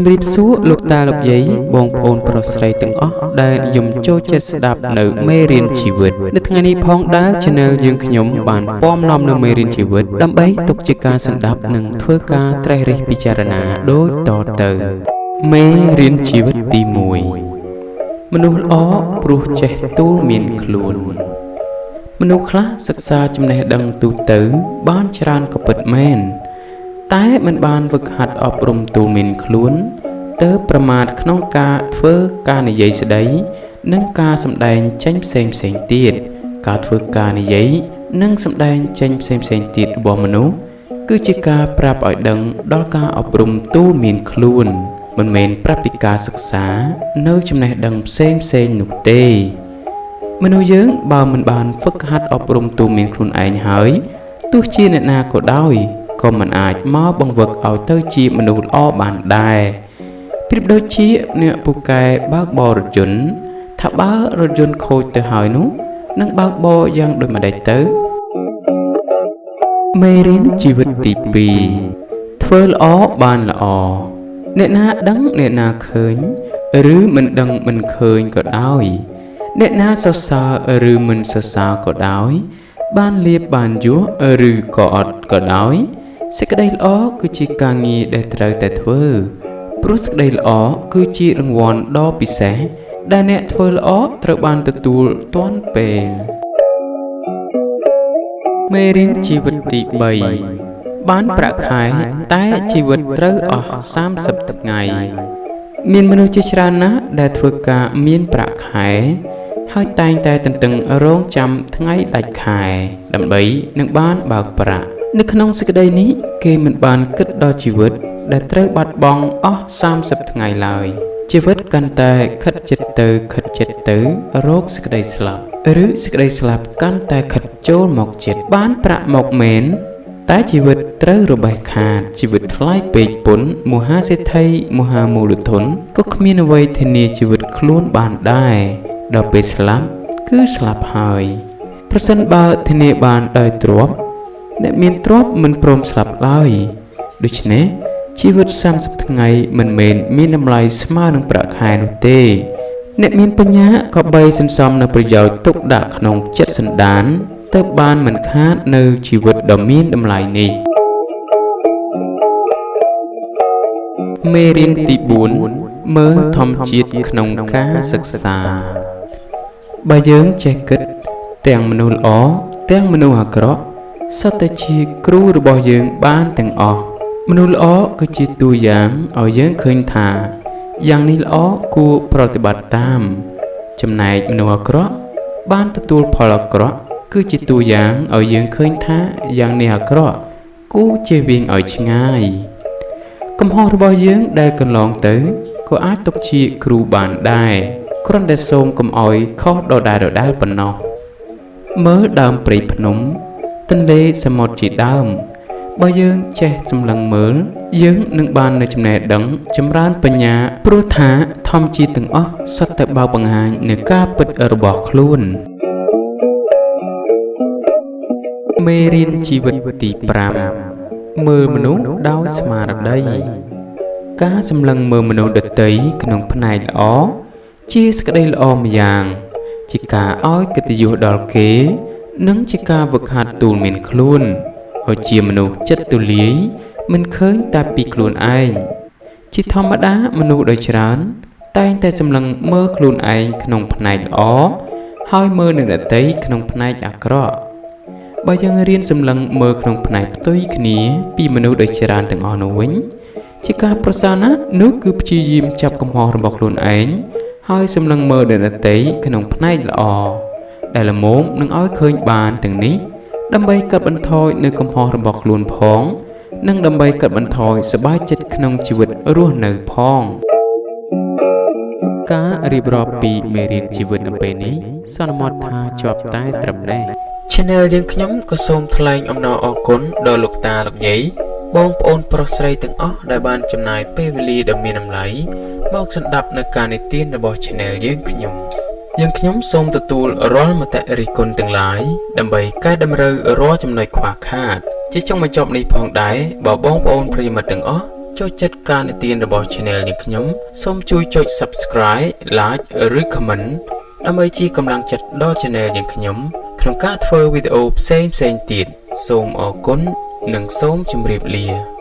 ជំរាបសួរលោកតាលោកយាយបងប្អូនប្រុសស្រីទាំងអស់ដែលនិយមចូលចិត្តស្ដាប់នៅមេរៀនជីវិតនៅថ្ងៃនេះផងដែល Channel យើងខ្ញុំបានពំនាំនៅមេរៀនជីវិតដើម្បីទុកជាការសម្ដាប់និងធ្វើការត្រេះរិះពិចារណាដូចតទៅមេរៀនជីវិតទី1មនុស្សល្អព្រោះចេះទូលមានខ្លួនមនុស្សខ្លះសិក្សាចំណេះដឹងទូទៅ បានច្រើនក៏ពិតមែន តែមិនបានវឹកហាត់អប់រំទូលមានខ្លួនទៅប្រមាថក្នុងការធ្វើការនិយាយស្ដី និងការសម្ដែងចេញផ្សេងផ្សេងទៀតការធ្វើការនិយាយនិងសម្ដែងចេញផ្សេងផ្សេងទៀតរបស់មនុស្សគឺជាការប្រាប់ឲ្យដឹងដល់ការអប់រំទូលមានខ្លួន មិនមែនប្រាប់ពីការសិក្សា នៅចំណេះដឹងផ្សេងផ្សេងនោះទេ មនុស្សយើងបើមិនបានហ្វឹកហាត់អប់រំទូលមានខ្លួនឯងហើយទោះជាអ្នកណាក៏ដោយ ក៏មិនអាចមកបង្វឹកឲ្យទៅជាមនុស្សល្អបានដែរប្រៀបដូចជាអ្នកពូកែបើកបររថយន្តថាបើរថយន្តខូចទៅហើយនោះនឹងបើកបរយ៉ាងដូចម្ដេចទៅមេរៀនជីវិតទី2ធ្វើល្អបានល្អអ្នកណាដឹងអ្នកណាឃើញ ឬមិនដឹងមិនឃើញក៏ដោយអ្នកណាសរសើរឬមិនសរសើរក៏ដោយ បានលៀបបានយោឬក៏អត់ក៏ដោយ សេចក្តីល្អគឺជាការងារដែលត្រូវតែធ្វើព្រោះសេចក្តីល្អគឺជារង្វាន់ដ៏ពិសេសដែលអ្នកធ្វើល្អត្រូវបានទទួលទាន់ពេលមេរៀនជីវិតទី3បានប្រាក់ខែតែជីវិតត្រូវអស់30ថ្ងៃមានមនុស្សជាច្រើនណាស់ដែលធ្វើការមានប្រាក់ខែហើយតែងតែទន្ទឹងរង់ចាំថ្ងៃដាច់ខែ ដើម្បីនឹងបានបើកប្រាក់ នៅក្នុងសេចក្តីនេះគេមិនបានគិតដល់ជីវិត ដែលត្រូវបាត់បង់អស់30ថ្ងៃឡើយជីវិតកាន់តែខិតចិត្តទៅខិតចិត្តទៅរោគសេចក្តីស្លាប់ឬសេចក្តីស្លាប់កាន់តែខិតចូលមកចិត្តបានប្រាក់មកមែនតែជីវិតត្រូវរបេះខាតជីវិតថ្លៃពេកពុនមហាសេដ្ឋីមហាមូលធនក៏គ្មានអ្វីធានាជីវិតខ្លួនបានដែរដល់ពេលស្លាប់គឺស្លាប់ហើយប្រសិនបើធានាបានដោយទ្រព្យ អ្នកមានទ្រព្យមិនព្រមស្លាប់ឡើយដូច្នេះជីវិត30ថ្ងៃមិនមែនមានតម្លៃស្មើនឹងប្រាក់ខែនោះទេ អ្នកមានបញ្ញាក៏បីសន្សំនៅប្រយោជន៍ទុកដាក់ក្នុងចិត្តសន្តានទើបបានមិនខាតនៅជីវិតដ៏មានតម្លៃនេះមេរៀនទី4មើលធម្មជាតិក្នុងការសិក្សាបើយើងចេះគិតទាំងមនុស្សល្អទាំងមនុស្សអាក្រក់ សុទ្ធតែជាគ្រូរបស់យើងបានទាំងអស់មនុស្សល្អគឺជាតួយ៉ាងឲ្យយើងឃើញថា យ៉ាងនេះល្អគួរប្រតិបត្តិតាម ចំណែកមនុស្សអាក្រក់បានទទួលផលអាក្រក់គឺជាតួយ៉ាងឲ្យយើងឃើញថាយ៉ាងនេះអាក្រក់គួរជៀសវាងឲ្យឆ្ងាយ កំហុសរបស់យើងដែលកន្លងទៅក៏អាចទុកជាគ្រូបានដែរគ្រាន់តែសូមកុំអោយខុសដដែលដដែលប៉ុណ្ណោះមើលដើមព្រៃភ្នំ ទន្លេសមុទ្រជាដើមបើយើងចេះសម្លឹងមើល យើងនឹងបាននៅចំណេះដឹងចម្រើនបញ្ញាព្រោះថាធម្មជាតិទាំងអស់សុទ្ធតែបើបង្ហាញនៅការពិតរបស់ខ្លួនមេរៀនជីវិតទី5មើលមនុស្សដោយស្មារតីការសម្លឹងមើលមនុស្សដទៃក្នុងផ្នែកល្អជាសក្តីល្អម្យ៉ាង ជាការឲ្យកិត្តិយសដល់គេ និងជាការវឹកហាត់ទូលមានខ្លួនឲ្យជាមនុស្សចិត្តទូលាយមិនឃើញតែពីខ្លួនឯងជាធម្មតាមនុស្សដ៏ច្រើន តែងតែសម្លឹងមើលខ្លួនឯងក្នុងផ្នែកល្អហើយមើលនឹងដតីក្នុងផ្នែកអាក្រក់បើយើងរៀនសម្លឹងមើលក្នុងផ្នែកផ្ទុយគ្នា ពីមនុស្សដ៏ច្រើនទាំងអស់នោះវិញជាការប្រសើរណាស់នោះគឺព្យាយាមចាប់កំហុសរបស់ខ្លួនឯងហើយសម្លឹងមើលដតីក្នុងផ្នែកល្អ ដែលល្មមនឹងឲ្យឃើញបានទាំងនេះដើម្បីកាត់បន្ថយនៅកំហុសរបស់ខ្លួនផង និងដើម្បីកាត់បន្ថយសบายចិត្តក្នុងជីវិតរស់នៅផង ការរៀបរាប់ពីមេរៀនជីវិតនៅពេលនេះសន្មតថាជាប់តែត្រឹមនេះ Channel យើងខ្ញុំក៏សូមថ្លែងអំណរអគុណដល់លោកតាលោកយាយបងប្អូនប្រុសស្រីទាំងអស់ដែលបានចំណាយពេលវេលាដ៏មានតម្លៃមកស្ដាប់នៅការនិទានរបស់ Channel យើងខ្ញុំ យើងខ្ញុំសូមទទួលរាល់មតិរិះគន់ទាំងឡាយដើម្បីកែតម្រូវរាល់ចំណុចខ្វះខាត ជាចុងបញ្ចប់នេះផងដែរបើបងប្អូនប្រិយមិត្តទាំងអស់ចូលចិត្តការនិទានរបស់ Channel យើងខ្ញុំសូមជួយចុច Subscribe Like ឬ Comment ដើម្បីជាកម្លាំងចិត្តដល់ Channel យើងខ្ញុំ ក្នុងការធ្វើវីដេអូផ្សេងៗទៀតសូមអរគុណនិងសូមជម្រាបលា